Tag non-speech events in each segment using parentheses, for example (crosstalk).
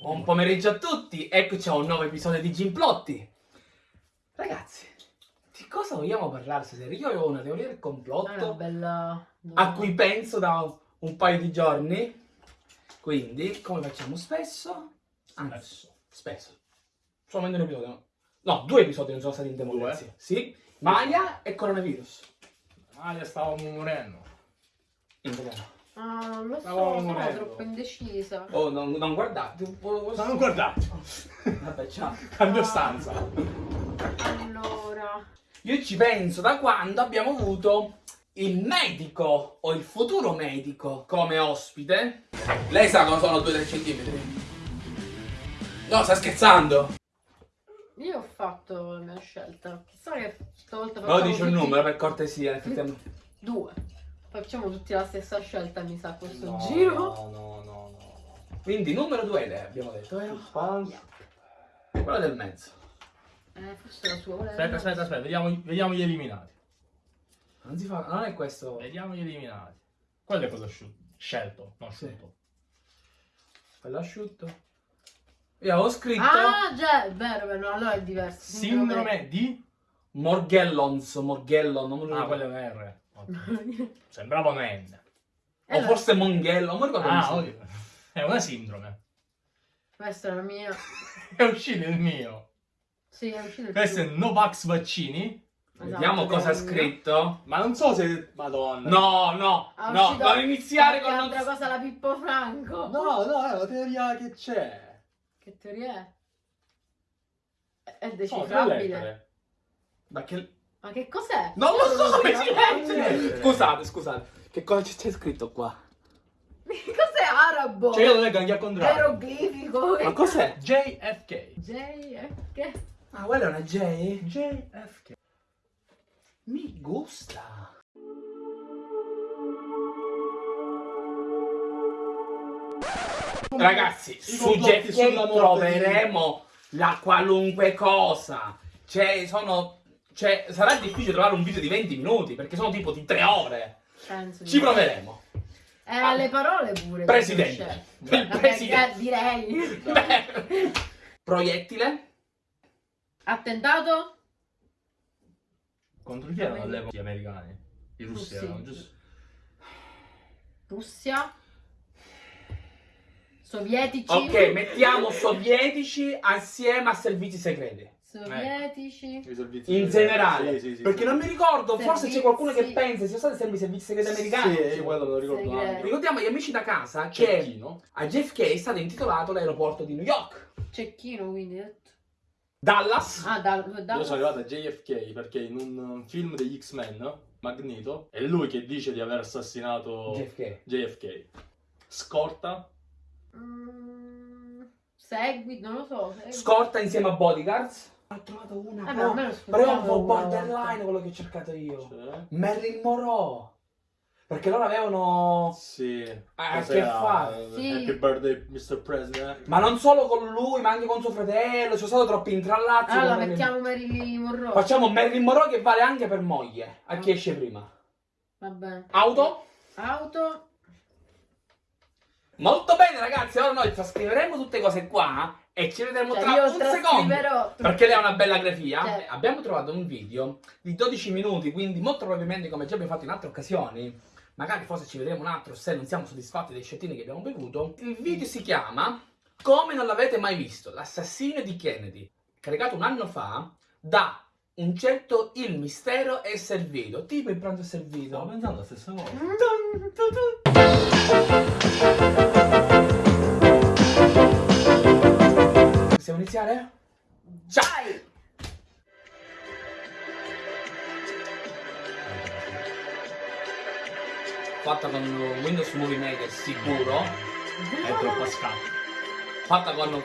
Buon pomeriggio a tutti, eccoci a un nuovo episodio di Gimplotti. Ragazzi, di cosa vogliamo parlare stasera? Io avevo una teoria del complotto bella... a cui penso da un paio di giorni. Quindi, come facciamo spesso? Anzi, spesso. Solamente un episodio. No, due episodi non sono stati in democrazia. Sì, Maya e coronavirus. Malia stavo morendo. In italiano. Ah, non lo so, sono morendo. troppo indecisa. Oh, non, non guardate. Non guardate, Vabbè, ciao. (laughs) cambio Ah. stanza. Allora... Io ci penso da quando abbiamo avuto il medico o il futuro medico come ospite. Lei sa cosa sono 2-3 centimetri? No, sta scherzando. Io ho fatto la mia scelta. Chissà che stavolta No, facciamo dici un tutti- numero per cortesia, effettivamente. Due. Facciamo tutti la stessa scelta, mi sa, questo No, giro. No, no, no, no. Quindi numero 2 lei abbiamo detto, eh? Suspense. Quello del mezzo. Eh, forse la sua. Aspetta, aspetta, aspetta, vediamo, vediamo gli eliminati. Non si fa, non è questo. Vediamo gli eliminati. Quello è cosa asciutto. Scelto, non Sì. asciutto. Quello asciutto. Io avevo scritto Ah, già, è vero, vero, no, allora è diverso. Sindrome di... Morgellons, Morgellon, non lo Ah, ricordo. quello è un R. (laughs) Sembrava un N. O Allora, forse Monghello, non mi ricordo Ah, si- ok. È una sindrome. Questa è la (laughs) mia. È uscito il mio. Sì, è uscito il Questo è tuo. Novax vaccini. Vediamo Esatto, cosa ha mio. scritto. Ma non so se... Madonna. No, no, Ah, no, non iniziare con... altra cosa la Pippo Franco. No, no, è la teoria che c'è. Che teoria è? È- È decifrabile. lettere. Ma che... Ma che cos'è? Non lo so come si legge! Scusate, scusate. Che cosa c'è scritto qua? (laughs) Cos'è arabo? Cioè io lo leggo anche al contrario. Eroglifico. Ma cos'è? JFK. JFK. Ah, quella è una J? JFK. Mi gusta. Ragazzi, su JFK troveremo la qualunque cosa. Cioè, sono... Cioè, sarà difficile trovare un video di 20 minuti, perché sono tipo di 3 ore. Penso Ci proveremo. Eh, le parole pure. Presidente. c'è. (laughs) Il Vabbè, presidente. direi. (laughs) Beh. Proiettile. Attentato? Contro chi erano all'epoca gli americani? I russi Russi. erano, giusto? Russia? Sovietici? Ok, mettiamo sovietici assieme a servizi segreti. Sovietici? Servizi In generale. Sì, sì, sì, perché sì. non mi ricordo, forse c'è qualcuno che Servizi- pensa sia stato sempre i servizi segreti americani. Sì, io quello me lo ricordo Segreti. anche. Ricordiamo agli amici da casa che Cecchino. a JFK è stato intitolato l'aeroporto di New York. Cecchino, quindi. Dallas. Ah, dal, dal... Io sono arrivato a JFK perché in un film degli X-Men, Magneto, è lui che dice di aver assassinato JFK. JFK. Scorta. Mm, segui, non lo so. Segui. Scorta insieme a bodyguards. Ho trovato una. Eh, però, almeno però è un po' borderline quello che ho cercato io. Cioè, Marilyn Monroe. Perché loro avevano. sì. Ah, Cos'era? che fa? Sì. Happy birthday, Mr. President. Ma non solo con lui, ma anche con suo fratello. Ci sono stati troppi intrallazzi. Allora, Marilyn- mettiamo Marilyn Monroe. Facciamo Marilyn Monroe che vale anche per moglie. A chi Ah. esce prima. Vabbè. Auto? Auto. Molto bene ragazzi, ora noi trascriveremo tutte cose qua e ci vedremo Cioè, tra io un secondo. Perché lei ha una bella grafia. Cioè- Abbiamo trovato un video di 12 minuti, quindi molto probabilmente come già abbiamo fatto in altre occasioni, magari forse ci vedremo un altro se non siamo soddisfatti dei scettini che abbiamo bevuto. Il video si chiama Come non l'avete mai visto, l'assassino di Kennedy, caricato un anno fa da un certo Il Mistero è servito. Tipo il pranzo è servito. Stavo pensando la stessa cosa. Possiamo iniziare? Ciao! Vai. Fatta con Windows Movie Maker sicuro. È troppo scatto. Fatta con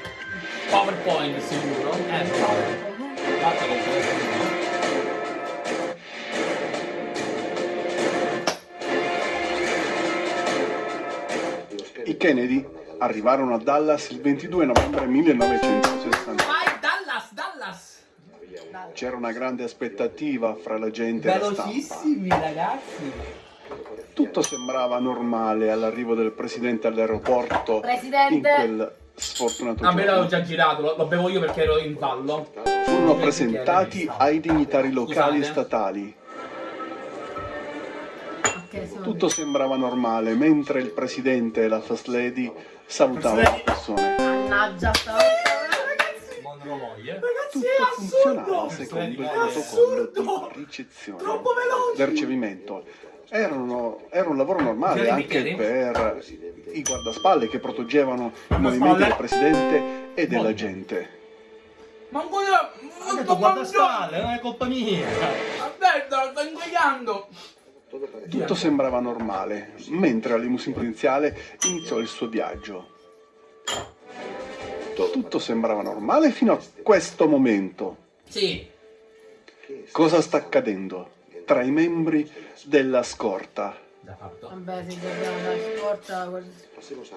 PowerPoint sicuro. Eh, bravo. Fatta con PowerPoint. I Kennedy arrivarono a Dallas il 22 novembre 1960. Vai Dallas, Dallas! C'era una grande aspettativa fra la gente e la stampa. Velocissimi ragazzi! Tutto sembrava normale all'arrivo del presidente all'aeroporto in Presidente. quel sfortunato A me l'avevo giorno già girato, lo, lo bevo io perché ero in ballo. furono presentati ai dignitari locali e Scusate. statali. Ok, siamo Tutto sembrava normale mentre il presidente e la first lady salutavano le persone. Mannaggia, sta ragazzi. Monroe moglie. Tutto funzionava secondo il protocollo di ricezione del ricevimento. Erano- era un lavoro normale Jeremy anche Carey? per i guardaspalle che proteggevano i movimenti del presidente e della gente. Ma un po' di... Ha detto guarda spalle, non è colpa mia. Aspetta, sto ingoiando! Tutto sembrava normale, mentre la limousine prudenziale iniziò il suo viaggio. Tutto sembrava normale fino a questo momento. Sì. Cosa sta accadendo tra i membri della scorta? Da fatto. Vabbè, se dobbiamo dare scorta.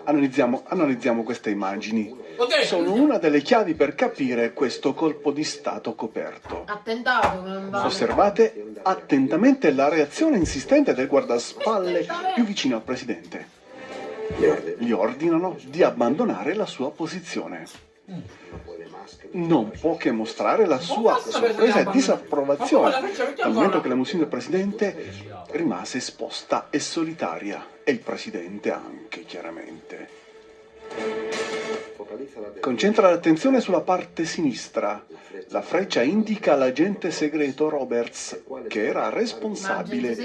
Analizziamo, analizziamo queste immagini. Sono una delle chiavi per capire questo colpo di stato coperto. Attentato, non vale. Osservate attentamente la reazione insistente del guardaspalle più vicino al presidente. Gli ordinano di abbandonare la sua posizione. Non può che mostrare la sua sorpresa e disapprovazione dal momento che la musica del presidente rimase esposta e solitaria e il presidente anche chiaramente. Concentra l'attenzione sulla parte sinistra. La freccia indica l'agente segreto Roberts, che era responsabile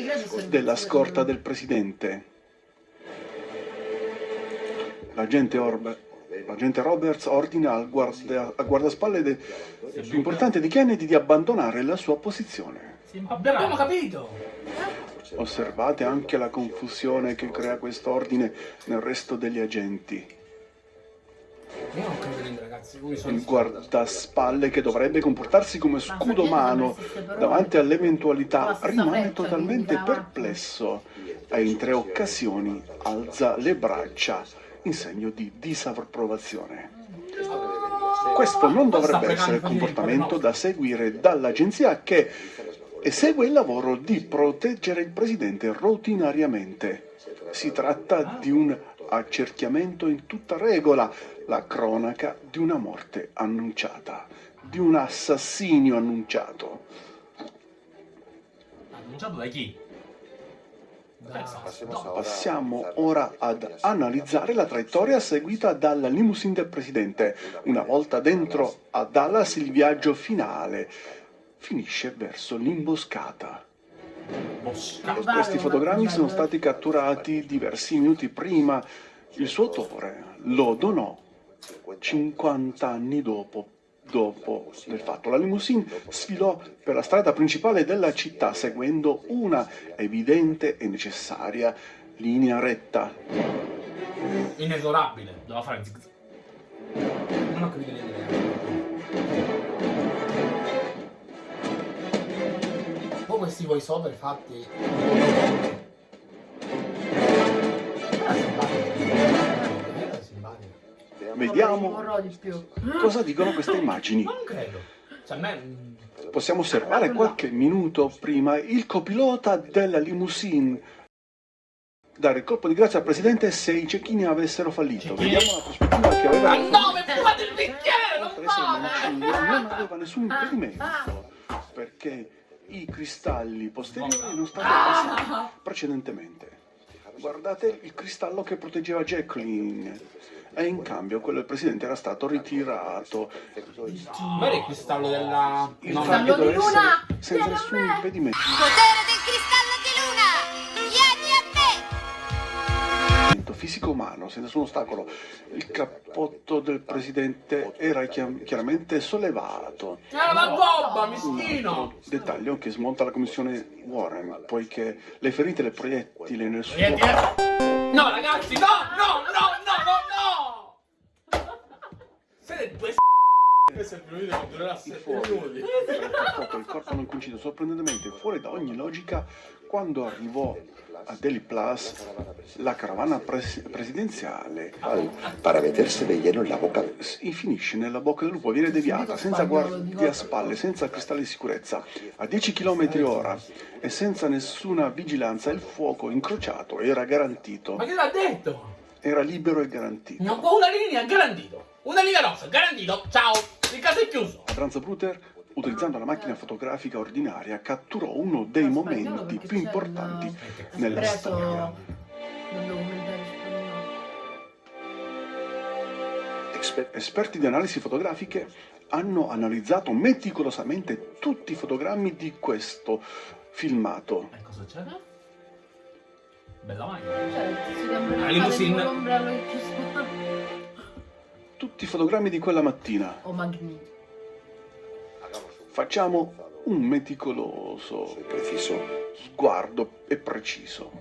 della scorta del presidente. L'agente, Orbe- l'agente Roberts ordina al, guarda- al guardaspalle de- più importante di Kennedy di abbandonare la sua posizione. Abbiamo capito! Osservate anche la confusione che crea quest'ordine nel resto degli agenti. Io non credo niente, ragazzi. Come sono Il guardaspalle che dovrebbe comportarsi come scudo umano davanti all'eventualità rimane totalmente perplesso e in tre occasioni alza le braccia in segno di disapprovazione. Questo non dovrebbe essere il comportamento da seguire dall'agenzia che esegue il lavoro di proteggere il presidente routinariamente. Si tratta di un accerchiamento in tutta regola, la cronaca di una morte annunciata, di un assassinio annunciato. Annunciato da chi? Passiamo ora ad analizzare la traiettoria seguita dalla limousine del presidente. Una volta dentro a Dallas il viaggio finale finisce verso l'imboscata. Questi fotogrammi sono stati catturati diversi minuti prima. Il suo autore lo donò 50 anni dopo, dopo del fatto. La limousine sfilò per la strada principale della città seguendo una evidente e necessaria linea retta. Inesorabile. Doveva fare zig zag. Non ho capito niente. Questi voice over fatti. Vediamo cosa dicono queste immagini. Ma non credo. Cioè, me. mm, Possiamo osservare qualche minuto prima il copilota della limousine dare il colpo di grazia al presidente se i cecchini avessero fallito. Cecchini? Vediamo la prospettiva che aveva Ma no, mi fumate il bicchiere! Non non aveva nessun impedimento perché i cristalli posteriori non stavano passati precedentemente. Guardate il cristallo che proteggeva Jacqueline e in cambio quello del presidente era stato ritirato. Ma era il cristallo della. Il No, Cristallo di luna! senza nessun me! impedimento. Potere fisico umano, senza nessun ostacolo. Il cappotto del presidente era chiaramente sollevato. Era la gobba, Un mischino! altro dettaglio che smonta la commissione Warren, poiché le ferite del proiettile nel suo. No, ragazzi, no, no, no, no, no, no! Siete due Questo è il primo video che durerà il 7 fuoco minuti. tra il cappotto e il corpo non coincidono sorprendentemente fuori da ogni logica quando arrivò a Delhi Plus la carovana pres- presidenziale para meterse de lleno en la boca. si finisce nella bocca del lupo, viene deviata senza guardie a spalle, senza cristalli di sicurezza, a 10 km ora e senza nessuna vigilanza il fuoco incrociato era garantito. Ma che l'ha detto? era libero e garantito. No, una linea garantito. Una linea rossa, garantito. Ciao. Il caso è chiuso. Franz Bruter, utilizzando la macchina fotografica ordinaria, catturò uno dei momenti più importanti il- nella preso storia. Esperti di analisi fotografiche hanno analizzato meticolosamente tutti i fotogrammi di questo filmato. E cosa c'è? Bella macchina. Cioè, ha La limousine. l'ombrello che ci sta. Tutti i fotogrammi di quella mattina. O Magneto. Facciamo un meticoloso Preciso. sguardo e preciso.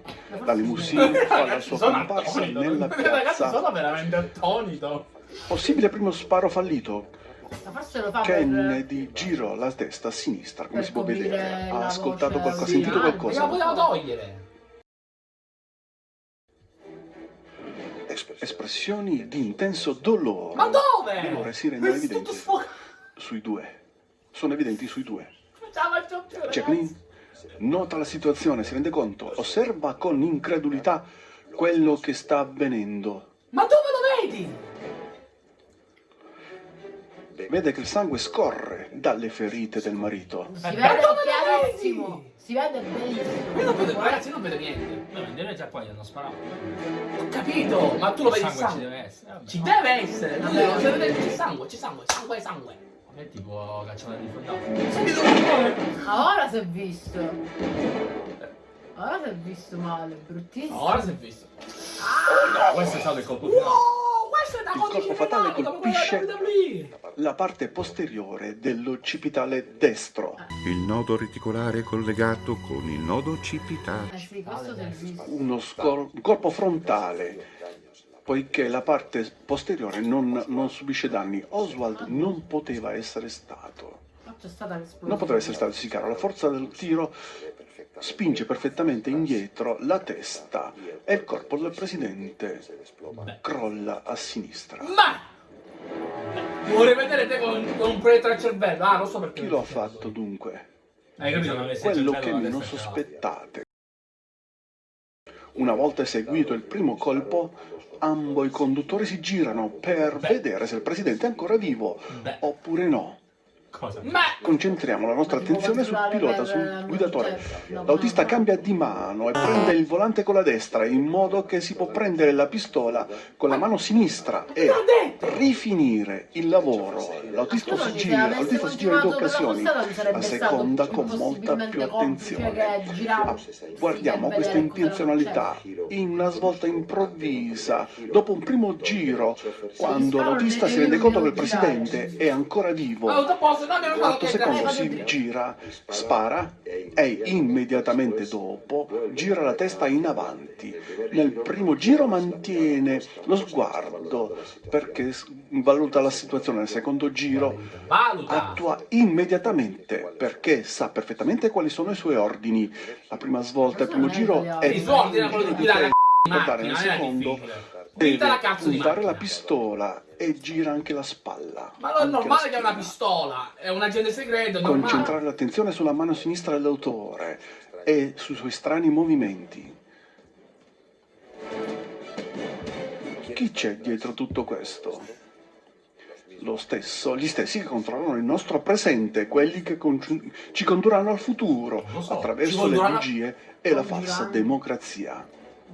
La limousine fa la sua comparsa attonito. nella Ragazzi, sono piazza. veramente attonito. Possibile primo sparo fallito. Per... Kennedy girò la testa a sinistra, come si può vedere. Ha ascoltato qualcosa, ha sentito originale. Ma qualcosa. la poteva togliere. Espressioni di intenso dolore. Ma dove? Dolore si rende evidente sui due. Sono evidenti sui due. Jacqueline nota la situazione, si rende conto, osserva con incredulità quello che sta avvenendo. Ma dove lo vedi? Vede che il sangue scorre dalle ferite del marito. Si vede chiarissimo. Si vede benissimo. Io non vedo, ragazzi, io non vedo niente. No, in teoria già qua gli hanno sparato. Ho capito, ma tu lo vedi il sangue ci deve essere. Vabbè. Ci deve essere. Non Vabbè. c'è sangue, c'è sangue, sangue, sangue. Me tipo cacciata di fondato. Senti dove Ah, Ora si è visto. Ora si è visto male, bruttissimo. Ora si è visto. No, questo è stato il colpo finale. Wow, è Il colpo fatale colpisce-. La parte posteriore dell'occipitale destro. Il nodo reticolare collegato con il nodo occipitale. Sì, visto. Uno corpo frontale, poiché la parte posteriore non, non subisce danni. Oswald non poteva essere stato. Non poteva essere stato sicaro. La forza del tiro spinge perfettamente indietro la testa e il corpo del presidente crolla a sinistra. Ma! Vorrei vedere te con, con un proiettore al cervello. Ah, lo so perché. Chi lo ha fatto dunque? Hai capito? Non Quello che meno sospettate. Una volta eseguito il primo colpo, ambo i conduttori si girano per Beh. vedere se il presidente è ancora vivo Beh. oppure no. Cosa? Ma! Concentriamo la nostra Ma attenzione sul pilota, sul guidatore. L'autista cambia di mano e prende il volante con la destra in modo che si può prendere la pistola con la mano sinistra e rifinire il lavoro. L'autista si gira, l'autista si gira in due occasioni, la seconda con molta più attenzione. Ah, Guardiamo questa intenzionalità in una svolta improvvisa, dopo un primo giro, quando l'autista si rende conto che il presidente è ancora vivo. L'altro che secondo dai, si gira, spara e immediatamente dopo gira la testa in avanti. Nel primo giro mantiene lo sguardo perché valuta la situazione, nel secondo giro attua immediatamente perché sa perfettamente quali sono i suoi ordini. La prima svolta, il primo giro è quello di guidare la guardare nel secondo deve puntare la pistola e gira anche la spalla. Ma non è normale che ha una pistola, è un agente segreto, è normale. Concentrare l'attenzione sulla mano sinistra dell'autore e sui suoi strani movimenti. Chi c'è dietro tutto questo? Lo stesso, gli stessi che controllano il nostro presente, quelli che con- ci condurranno al futuro so, attraverso le bugie e la falsa democrazia.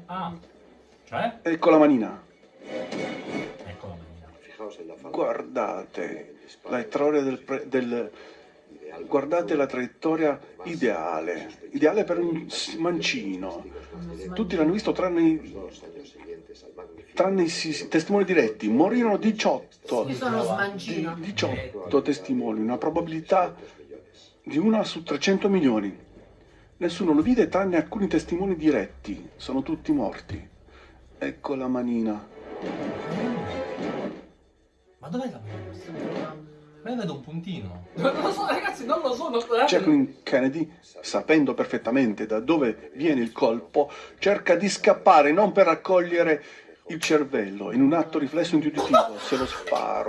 Ah. Cioè? Ecco la manina. Guardate la traiettoria del, pre- del- guardate la traiettoria ideale, ideale per un mancino. Tutti l'hanno visto tranne i, tranne i testimoni diretti. Morirono 18. Io sono Di- smancino. 18 testimoni, una probabilità di una su 300 milioni. Nessuno lo vide tranne alcuni testimoni diretti. Sono tutti morti. Ecco la manina. Ma dov'è la manina? Ma io vedo un puntino. (laughs) Non lo so, ragazzi, non lo so. Non... Jacqueline Kennedy, sapendo perfettamente da dove viene il colpo, cerca di scappare non per raccogliere il cervello. In un atto riflesso intuitivo, se lo sparo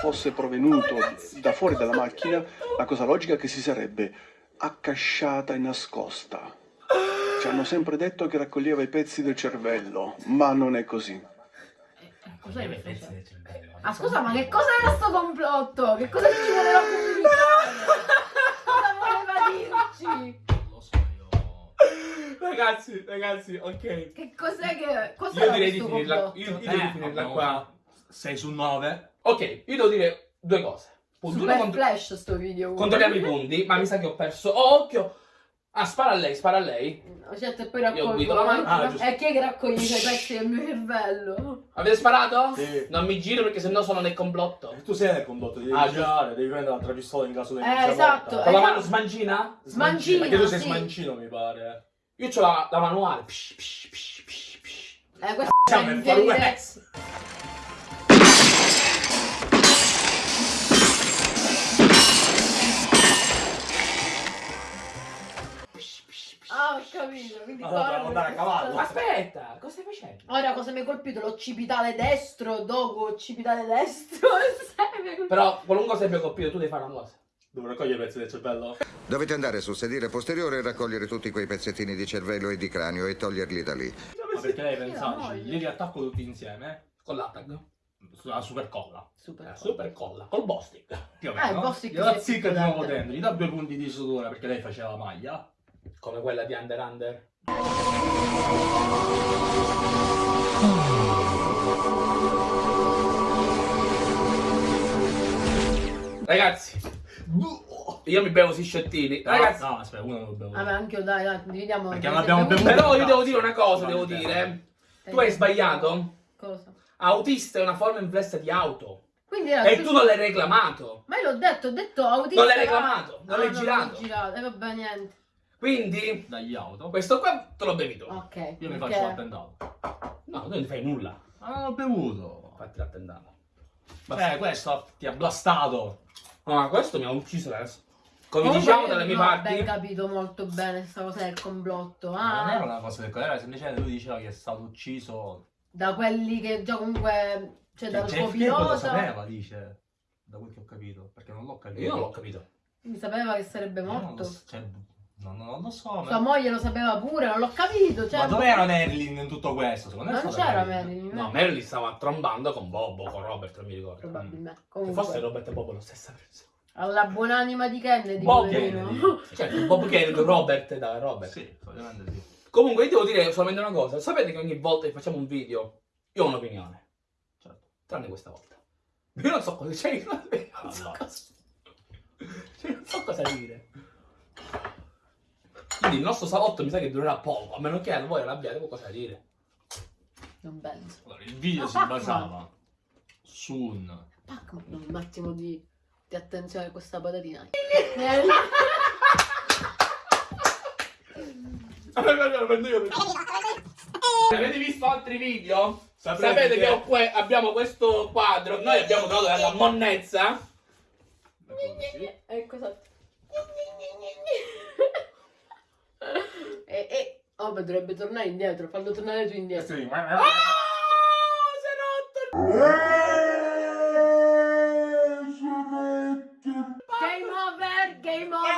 fosse provenuto da fuori dalla macchina, la cosa logica è che si sarebbe accasciata e nascosta. Ci hanno sempre detto che raccoglieva i pezzi del cervello, ma non è così. Cos'è mi penso fece? del cervello. Ah scusa, ma che cos'era sto complotto? Che cosa ci voleva (laughs) comunicare? Cosa voleva dirci? Non lo so, io... Ragazzi, ragazzi, ok. Che cos'è che... Cos'era Io direi di finirla, io, io direi di Eh, finirla qua. fatto 6 su 9. Ok, io devo dire due cose. Punto Super contro- flash sto video. controlliamo i punti, ma mi sa che ho perso. Oh, occhio! Ah, spara a lei, spara a lei. Certo, e poi guido la raccolgo. mano. Ah, giusto. e chi è che raccoglie i pezzi del mio cervello? Avete sparato? Sì. Non mi giro perché sennò sono nel complotto. Tu sei nel condotto, devi Ah, girare, devi prendere l'altra pistola in caso di Eh, esatto. Con la Eh, mano no. smancina? Smancina, Perché tu sei sì. smancino, mi pare. Io ho la, la manuale. Psh, psh, psh, psh, psh. Eh, questo Siamo è in capito. Quindi Allora, qua- dobbiamo andare a cavallo. Aspetta, cosa stai facendo? Ora cosa mi ha colpito? L'occipitale destro, dopo occipitale destro. (laughs) Mi ha. Però, qualunque cosa abbia colpito, tu devi fare una cosa. Devo raccogliere i pezzi del cervello? Dovete andare sul sedile posteriore e raccogliere tutti quei pezzettini di cervello e di cranio e toglierli da lì. Ma perché lei voglio. Li riattacco tutti insieme Con l'attag. sulla super colla. Super. Eh, super colla, col bostick. Più o Ah, il meno. boss che Gliela si è zicca di nuovo dentro. dentro, gli dà due punti di sutura perché lei faceva la maglia. Come quella di Under Under. Ragazzi, io mi bevo questi sciottini. Ragazzi, No, aspetta, uno non lo bevo. Vabbè, anche io, dai, dai, dividiamo. Perché non abbiamo bevuto. però io devo dire una cosa, devo dire. Tu hai sbagliato. Cosa? Autista è una forma inflessa di auto. E tu non l'hai reclamato. Ma io l'ho detto, ho detto autista. Non l'hai reclamato, non Ah, l'hai girato. l'ho girato. E vabbè, niente. Quindi, Dagli auto. questo qua te l'ho bevuto. Ok. Io mi perché- faccio l'attentato. No, tu non fai nulla. Ma non ho bevuto. Fatti l'attentato. Cioè, questo ti ha blastato. No, ma questo mi ha ucciso adesso. Come diciamo dalle mie non ho parti. ben capito molto bene questa cosa del complotto. Ma non era Ah, una cosa del era semplicemente lui diceva che è stato ucciso. da quelli che già comunque. Cioè, dal suo JFK lo pilota. sapeva, dice. Da quel che ho capito. Perché non l'ho capito. Io non l'ho capito. Quindi sapeva che sarebbe Io non morto. lo, cioè, non, non lo so. Sua Ma, moglie lo sapeva pure, non l'ho capito. Cioè, ma dov'era Marilyn in tutto questo? Secondo me Non c'era Marilyn. Marilyn. No, Marilyn stava trombando con Bobo, con Robert, non mi ricordo. Probabilmente. Che Comunque, forse Robert e Bobo lo stessa persona. alla buonanima di Kennedy. Bob. Kennedy. (laughs) Cioè, Bob Kennedy, Robert da Robert. Sì, sì. Comunque, io devo dire solamente una cosa. Sapete che ogni volta che facciamo un video, io ho un'opinione. Certo. Tranne questa volta. Io non so cosa, cioè, io non, so (laughs) cosa. Cioè, non so cosa dire. Quindi il nostro salotto mi sa che durerà poco, a meno che voi non abbiate qualcosa da dire. Non penso. Allora, il video Ma si Pac-Man. basava su un. Pac-Man, un attimo di, di attenzione a questa patatina. (laughs) Prendo io. Avete visto altri video? Saprete Sapete che, che- que- abbiamo questo quadro, noi abbiamo trovato della monnezza. Ecco esatto. e, e oh, ma dovrebbe tornare indietro, fallo tornare tu indietro. Sì. Ah, si è rotto! Game over, game over.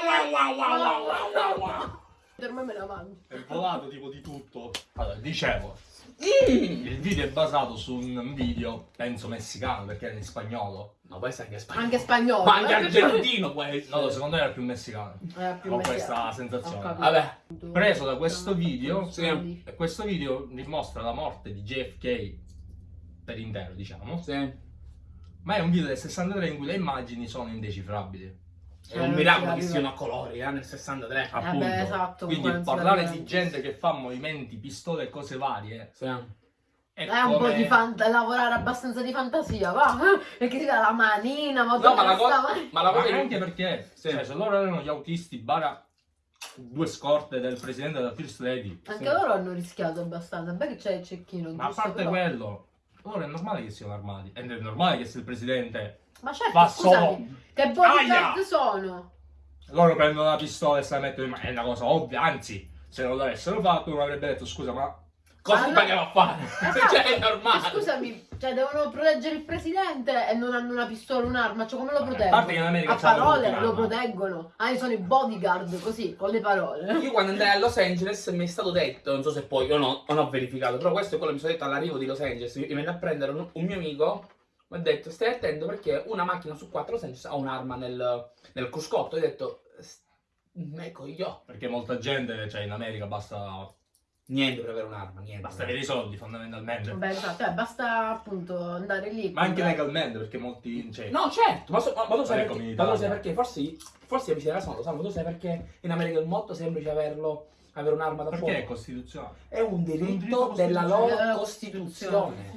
Me me la mangio. È volato tipo di tutto. Allora, dicevo, Mm. il video è basato su un video, penso messicano, perché era in spagnolo. Ma poi sai anche spagnolo. Anche spagnolo. Ma anche eh? argentino può essere. (laughs) No, secondo me era più messicano. Era più Ho messicano. questa sensazione. Vabbè. Preso da questo video, Sì. e questo video dimostra la morte di JFK per intero, diciamo. Sì. Ma è un video del 63 in cui le immagini sono indecifrabili. È un miracolo che siano a colori, eh, nel 63. Appunto. esatto, Quindi comunque non si parlare di gente che fa movimenti, pistole e cose varie Sì. è, È un po' di fanta- lavorare abbastanza di fantasia, va? (laughs) Perché si dà la manina, ma No, ma la cosa, sta- ma la cosa che- anche perché Sì. cioè, se loro erano gli autisti bara due scorte del presidente della First Lady Anche Sì. loro hanno rischiato abbastanza. Beh che c'è il cecchino, ma a parte però- quello loro è normale che siano armati ed è normale che se il presidente Ma certo, fa scusami, solo che bodyguard Aia! sono? loro prendono la pistola e se la mettono in mano è una cosa ovvia anzi se non l'avessero fatto uno avrebbe detto scusa ma Cosa no- pagava a fare? Esatto. (laughs) cioè, è Ma normale. Scusami, cioè devono proteggere il presidente e non hanno una pistola, un'arma, cioè come lo A proteggono? parte che in America A parole lo proteggono. Ah, sono i bodyguard, così, con le parole. Io quando andai a Los Angeles mi è stato detto, non so se poi io no- non ho verificato, però questo è quello che mi sono detto all'arrivo di Los Angeles. Mi venne a prendere un, un mio amico, mi ha detto stai attento perché una macchina su quattro Angeles ha un'arma nel, nel cruscotto. Ho detto, "S- ecco io. Perché molta gente, cioè in America basta, Niente per avere un'arma, niente. basta avere i soldi fondamentalmente. Beh, esatto, eh, basta appunto andare lì. Ma anche legalmente, perché molti... Cioè, No, certo, ma, so- ma- ma tu sai perché? Ma tu sai perché? Forse, forse casa non lo sanno, ma tu sai perché in America è molto semplice averlo, avere un'arma da perché è fuoco? costituzionale? È un diritto, della loro Costituzione.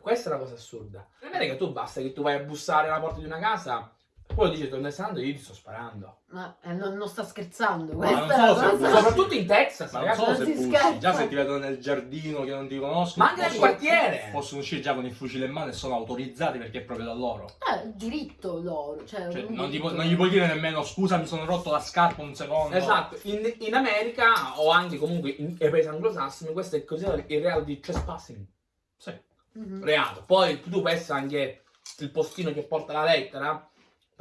Questa è una cosa assurda. In America tu basta che tu vai a bussare alla porta di una casa, poi dici tu stai andando io ti sto sparando. Ma eh, non, non sta scherzando, Ma questa non è la so se- cosa. Soprattutto in Texas, Ma non ragazzi. so non se si bussi, scherza. già se ti vedono nel giardino che non ti conoscono, Ma anche nel quartiere. Possono uscire già con il fucile in mano e sono autorizzati perché è proprio da loro. Eh, il diritto loro, cioè, Cioè, non, diritto. pu- non gli puoi dire nemmeno scusa mi sono rotto la scarpa un secondo. Esatto, in, in America o anche comunque in, nei paesi anglosassoni questo è considerato il reato di trespassing. Sì. Mhm. Reato. Poi tu puoi essere anche il postino che porta la lettera,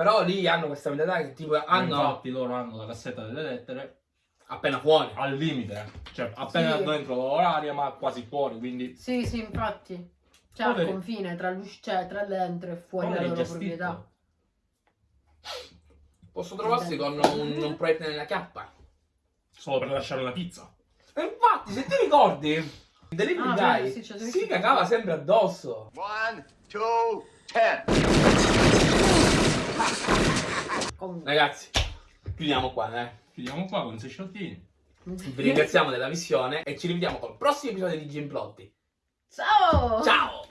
però lì hanno questa mentalità che tipo hanno Infatti loro hanno la cassetta delle lettere appena fuori. al limite, cioè appena Sì. dentro l'oraria ma quasi fuori, quindi Sì, sì, infatti. C'è al Poveri. confine tra, cioè, tra dentro e fuori la loro gestiti. proprietà. Posso trovarsi con un, un proiettile nella chiappa. Solo per lasciare una pizza. E infatti, se ti ricordi, delivery Ah, guy beh, sì, si cagava sempre addosso. One, two, ten. Ragazzi, chiudiamo qua, eh. Chiudiamo qua con sei sciottini. Vi ringraziamo della visione e ci rivediamo col prossimo episodio di Gimplotti. Ciao! Ciao!